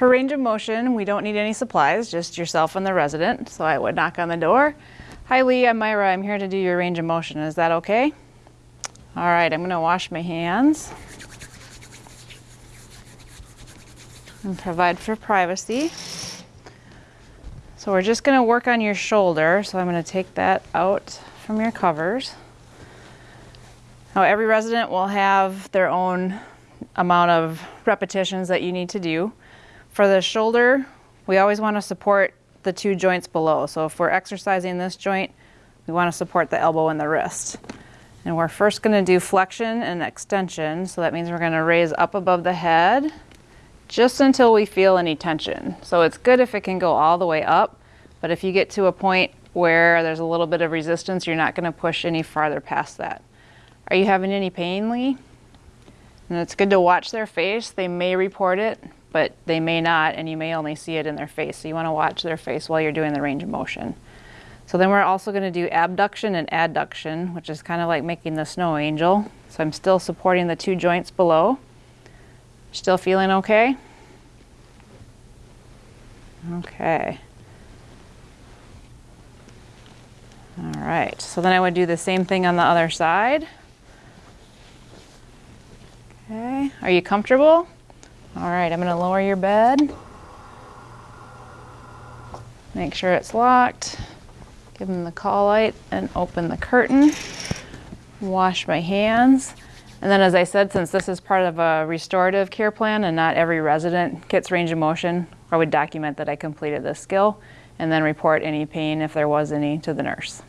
For range of motion, we don't need any supplies, just yourself and the resident. So I would knock on the door. Hi Lee, I'm Myra. I'm here to do your range of motion. Is that okay? All right, I'm gonna wash my hands and provide for privacy. So we're just gonna work on your shoulder. So I'm gonna take that out from your covers. Now every resident will have their own amount of repetitions that you need to do. For the shoulder, we always want to support the two joints below. So if we're exercising this joint, we want to support the elbow and the wrist. And we're first going to do flexion and extension. So that means we're going to raise up above the head just until we feel any tension. So it's good if it can go all the way up, but if you get to a point where there's a little bit of resistance, you're not going to push any farther past that. Are you having any pain, Lee? And it's good to watch their face. They may report it, but they may not, and you may only see it in their face. So you want to watch their face while you're doing the range of motion. So then we're also going to do abduction and adduction, which is kind of like making the snow angel. So I'm still supporting the two joints below. Still feeling okay? Okay. All right, so then I would do the same thing on the other side. Okay, are you comfortable? All right, I'm gonna lower your bed. Make sure it's locked. Give them the call light and open the curtain. Wash my hands. And then as I said, since this is part of a restorative care plan and not every resident gets range of motion, I would document that I completed this skill and then report any pain if there was any to the nurse.